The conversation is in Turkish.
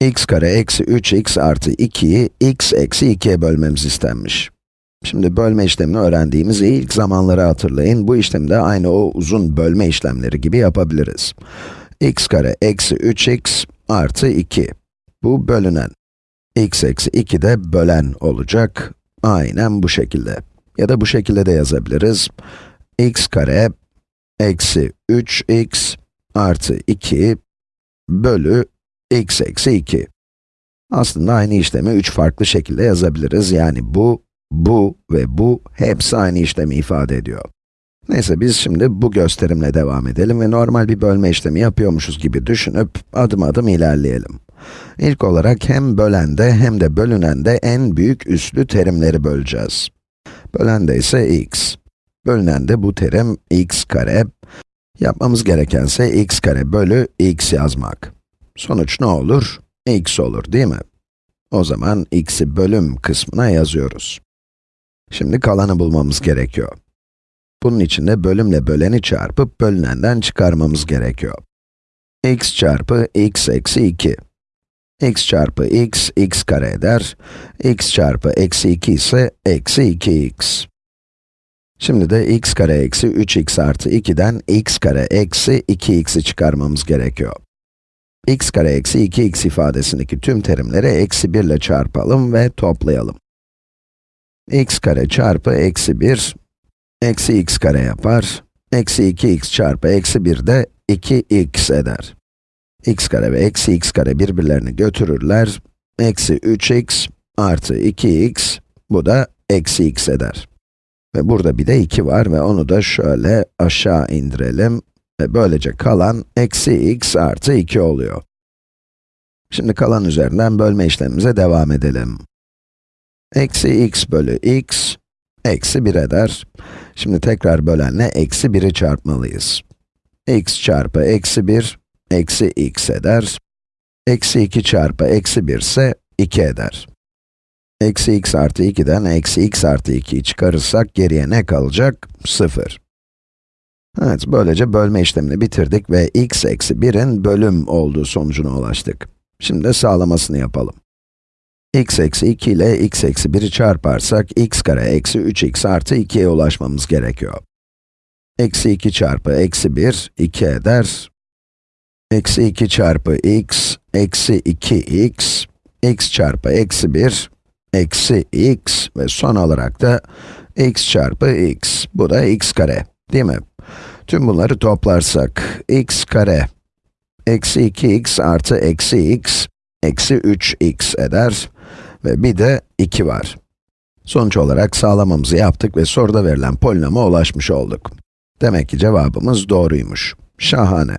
x kare eksi 3x artı 2'yi x eksi 2'ye bölmemiz istenmiş. Şimdi bölme işlemini öğrendiğimiz ilk zamanları hatırlayın. Bu işlemi de aynı o uzun bölme işlemleri gibi yapabiliriz. x kare eksi 3x artı 2. Bu bölünen. x eksi 2 de bölen olacak. Aynen bu şekilde. Ya da bu şekilde de yazabiliriz. x kare eksi 3x artı 2 bölü x eksi 2. Aslında aynı işlemi üç farklı şekilde yazabiliriz. Yani bu, bu ve bu hepsi aynı işlemi ifade ediyor. Neyse biz şimdi bu gösterimle devam edelim ve normal bir bölme işlemi yapıyormuşuz gibi düşünüp adım adım ilerleyelim. İlk olarak hem bölende hem de bölünende en büyük üslü terimleri böleceğiz. Bölende ise x. Bölünende bu terim x kare. Yapmamız gerekense x kare bölü x yazmak. Sonuç ne olur? x olur değil mi? O zaman x'i bölüm kısmına yazıyoruz. Şimdi kalanı bulmamız gerekiyor. Bunun için de bölümle böleni çarpıp bölünenden çıkarmamız gerekiyor. x çarpı x eksi 2. x çarpı x, x kare eder. x çarpı eksi 2 ise eksi 2x. Şimdi de x kare eksi 3x artı 2'den x kare eksi 2x'i çıkarmamız gerekiyor x kare eksi 2x ifadesindeki tüm terimleri eksi 1 ile çarpalım ve toplayalım. x kare çarpı eksi 1, eksi x kare yapar. Eksi 2x çarpı eksi 1 de 2x eder. x kare ve eksi x kare birbirlerini götürürler. Eksi 3x artı 2x, bu da eksi x eder. Ve burada bir de 2 var ve onu da şöyle aşağı indirelim. Ve böylece kalan eksi x artı 2 oluyor. Şimdi kalan üzerinden bölme işlemimize devam edelim. Eksi x bölü x, eksi 1 eder. Şimdi tekrar bölenle eksi 1'i çarpmalıyız. x çarpı eksi 1, eksi x eder. Eksi 2 çarpı eksi 1 ise 2 eder. Eksi x artı 2'den eksi x artı 2'yi çıkarırsak geriye ne kalacak? 0. Evet, böylece bölme işlemini bitirdik ve x eksi 1'in bölüm olduğu sonucuna ulaştık. Şimdi de sağlamasını yapalım. x eksi 2 ile x eksi 1'i çarparsak, x kare eksi 3x artı 2'ye ulaşmamız gerekiyor. Eksi 2 çarpı eksi 1, 2 eder. Eksi 2 çarpı x, eksi 2x, x çarpı eksi 1, eksi x ve son olarak da x çarpı x, bu da x kare, değil mi? Tüm bunları toplarsak, x kare eksi 2x artı eksi x, eksi 3x eder ve bir de 2 var. Sonuç olarak sağlamamızı yaptık ve soruda verilen polinoma ulaşmış olduk. Demek ki cevabımız doğruymuş. Şahane.